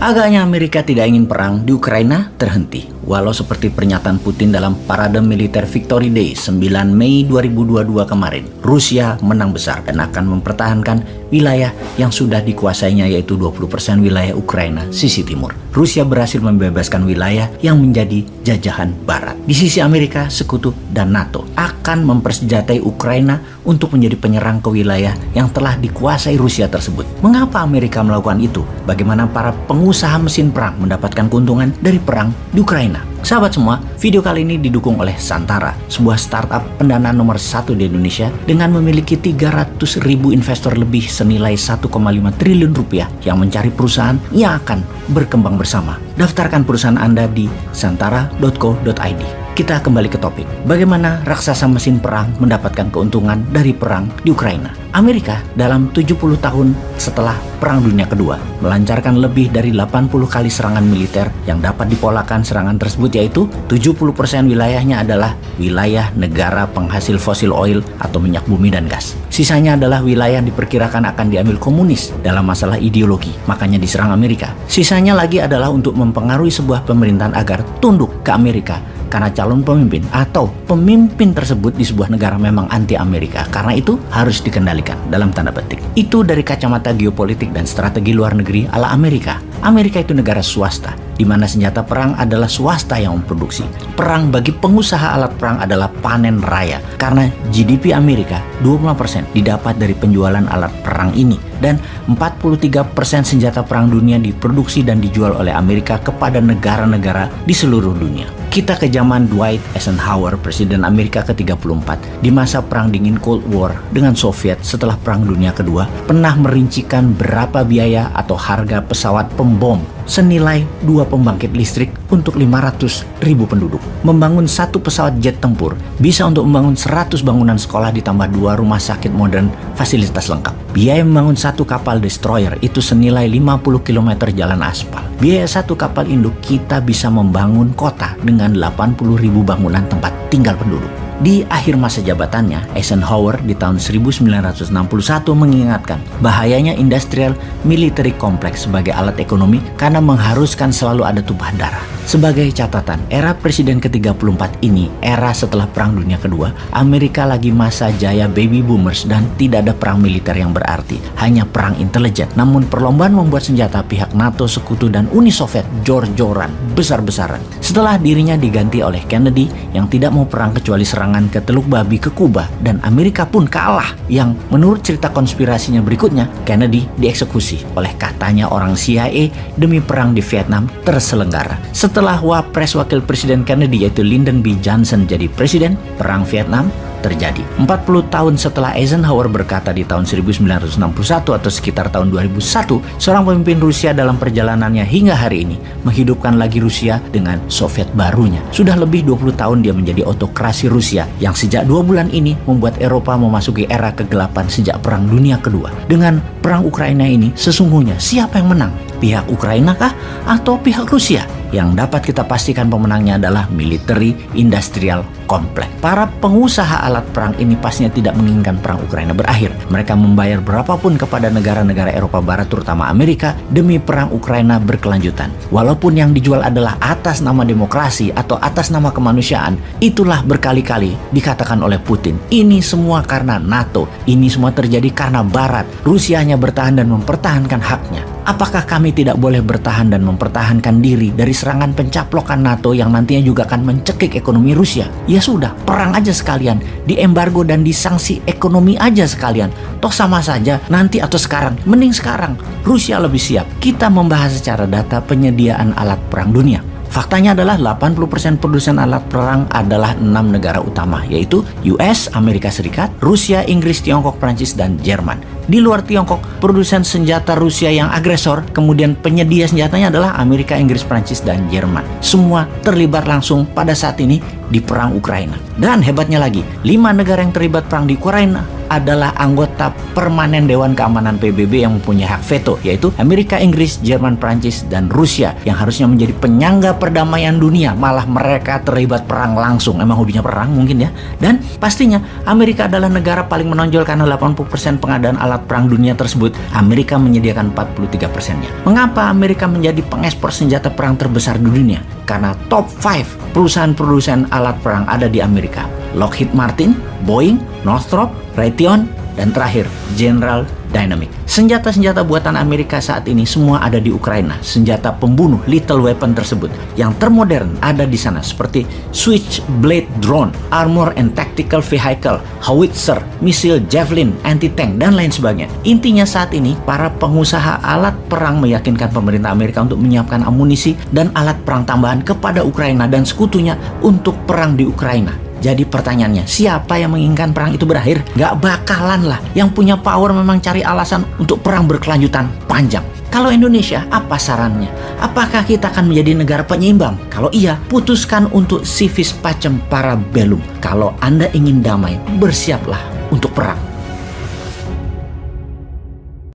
Agaknya Amerika tidak ingin perang di Ukraina terhenti. Walau seperti pernyataan Putin dalam parade militer Victory Day 9 Mei 2022 kemarin, Rusia menang besar dan akan mempertahankan wilayah yang sudah dikuasainya yaitu 20% wilayah Ukraina sisi timur. Rusia berhasil membebaskan wilayah yang menjadi jajahan barat. Di sisi Amerika, sekutu dan NATO akan mempersenjatai Ukraina untuk menjadi penyerang ke wilayah yang telah dikuasai Rusia tersebut. Mengapa Amerika melakukan itu? Bagaimana para pengusaha mesin perang mendapatkan keuntungan dari perang di Ukraina. Sahabat semua, video kali ini didukung oleh Santara, sebuah startup pendanaan nomor satu di Indonesia dengan memiliki 300 ribu investor lebih senilai 1,5 triliun rupiah yang mencari perusahaan yang akan berkembang bersama. Daftarkan perusahaan Anda di santara.co.id. Kita kembali ke topik. Bagaimana raksasa mesin perang mendapatkan keuntungan dari perang di Ukraina? Amerika dalam 70 tahun setelah Perang Dunia Kedua melancarkan lebih dari 80 kali serangan militer yang dapat dipolakan serangan tersebut yaitu 70% wilayahnya adalah wilayah negara penghasil fosil oil atau minyak bumi dan gas. Sisanya adalah wilayah yang diperkirakan akan diambil komunis dalam masalah ideologi, makanya diserang Amerika. Sisanya lagi adalah untuk mempengaruhi sebuah pemerintahan agar tunduk ke Amerika karena calon pemimpin atau pemimpin tersebut di sebuah negara memang anti Amerika. Karena itu harus dikendalikan dalam tanda petik. Itu dari kacamata geopolitik dan strategi luar negeri ala Amerika. Amerika itu negara swasta, di mana senjata perang adalah swasta yang memproduksi. Perang bagi pengusaha alat perang adalah panen raya, karena GDP Amerika 25% didapat dari penjualan alat perang ini, dan 43% senjata perang dunia diproduksi dan dijual oleh Amerika kepada negara-negara di seluruh dunia. Kita ke zaman Dwight Eisenhower, Presiden Amerika ke-34, di masa Perang Dingin Cold War dengan Soviet setelah Perang Dunia Kedua, pernah merincikan berapa biaya atau harga pesawat pembom senilai dua pembangkit listrik untuk 500 ribu penduduk. Membangun satu pesawat jet tempur bisa untuk membangun 100 bangunan sekolah ditambah dua rumah sakit modern fasilitas lengkap. Biaya membangun satu kapal destroyer itu senilai 50 km jalan aspal. Biaya satu kapal induk kita bisa membangun kota dengan 80 ribu bangunan tempat tinggal penduduk. Di akhir masa jabatannya, Eisenhower di tahun 1961 mengingatkan bahayanya industrial military complex sebagai alat ekonomi karena mengharuskan selalu ada tumpahan darah. Sebagai catatan, era presiden ke-34 ini, era setelah Perang Dunia Kedua, Amerika lagi masa jaya baby boomers dan tidak ada perang militer yang berarti, hanya perang intelijen. Namun perlombaan membuat senjata pihak NATO, Sekutu, dan Uni Soviet jor-joran, besar-besaran. Setelah dirinya diganti oleh Kennedy yang tidak mau perang kecuali serangan ke Teluk Babi ke Kuba, dan Amerika pun kalah yang menurut cerita konspirasinya berikutnya, Kennedy dieksekusi oleh katanya orang CIA demi perang di Vietnam terselenggara. Setelah setelah Wapres Wakil Presiden Kennedy yaitu Lyndon B. Johnson jadi presiden, Perang Vietnam terjadi. 40 tahun setelah Eisenhower berkata di tahun 1961 atau sekitar tahun 2001, seorang pemimpin Rusia dalam perjalanannya hingga hari ini menghidupkan lagi Rusia dengan Soviet barunya. Sudah lebih 20 tahun dia menjadi otokrasi Rusia yang sejak dua bulan ini membuat Eropa memasuki era kegelapan sejak Perang Dunia Kedua. Dengan Perang Ukraina ini, sesungguhnya siapa yang menang? Pihak Ukraina kah atau pihak Rusia? Yang dapat kita pastikan pemenangnya adalah military industrial complex. Para pengusaha alat perang ini pastinya tidak menginginkan perang Ukraina berakhir. Mereka membayar berapapun kepada negara-negara Eropa Barat terutama Amerika demi perang Ukraina berkelanjutan. Walaupun yang dijual adalah atas nama demokrasi atau atas nama kemanusiaan, itulah berkali-kali dikatakan oleh Putin. Ini semua karena NATO. Ini semua terjadi karena Barat. Rusia hanya bertahan dan mempertahankan haknya. Apakah kami tidak boleh bertahan dan mempertahankan diri dari serangan pencaplokan NATO yang nantinya juga akan mencekik ekonomi Rusia? Ya sudah, perang aja sekalian, diembargo dan disanksi ekonomi aja sekalian. Toh sama saja, nanti atau sekarang, mending sekarang. Rusia lebih siap. Kita membahas secara data penyediaan alat perang dunia. Faktanya adalah 80% produsen alat perang adalah enam negara utama, yaitu US, Amerika Serikat, Rusia, Inggris, Tiongkok, Prancis, dan Jerman di luar Tiongkok, produsen senjata Rusia yang agresor, kemudian penyedia senjatanya adalah Amerika, Inggris, Prancis, dan Jerman. Semua terlibat langsung pada saat ini di perang Ukraina. Dan hebatnya lagi, lima negara yang terlibat perang di Ukraina adalah anggota permanen Dewan Keamanan PBB yang mempunyai hak veto, yaitu Amerika, Inggris, Jerman, Prancis, dan Rusia yang harusnya menjadi penyangga perdamaian dunia. Malah mereka terlibat perang langsung. Emang hobinya perang mungkin ya. Dan pastinya Amerika adalah negara paling menonjol karena 80% pengadaan alat perang dunia tersebut. Amerika menyediakan 43 persennya. Mengapa Amerika menjadi pengekspor senjata perang terbesar di dunia? Karena top 5 perusahaan-perusahaan alat perang ada di Amerika. Lockheed Martin, Boeing, Northrop, Raytheon, dan terakhir General Dynamic. Senjata-senjata buatan Amerika saat ini semua ada di Ukraina. Senjata pembunuh lethal weapon tersebut yang termodern ada di sana seperti Switchblade drone, armor and tactical vehicle, howitzer, misil javelin, anti-tank dan lain sebagainya. Intinya saat ini para pengusaha alat perang meyakinkan pemerintah Amerika untuk menyiapkan amunisi dan alat perang tambahan kepada Ukraina dan sekutunya untuk perang di Ukraina. Jadi pertanyaannya, siapa yang menginginkan perang itu berakhir? Gak bakalan lah. Yang punya power memang cari alasan untuk perang berkelanjutan panjang. Kalau Indonesia, apa sarannya? Apakah kita akan menjadi negara penyeimbang? Kalau iya, putuskan untuk civis pacem para belum. Kalau Anda ingin damai, bersiaplah untuk perang.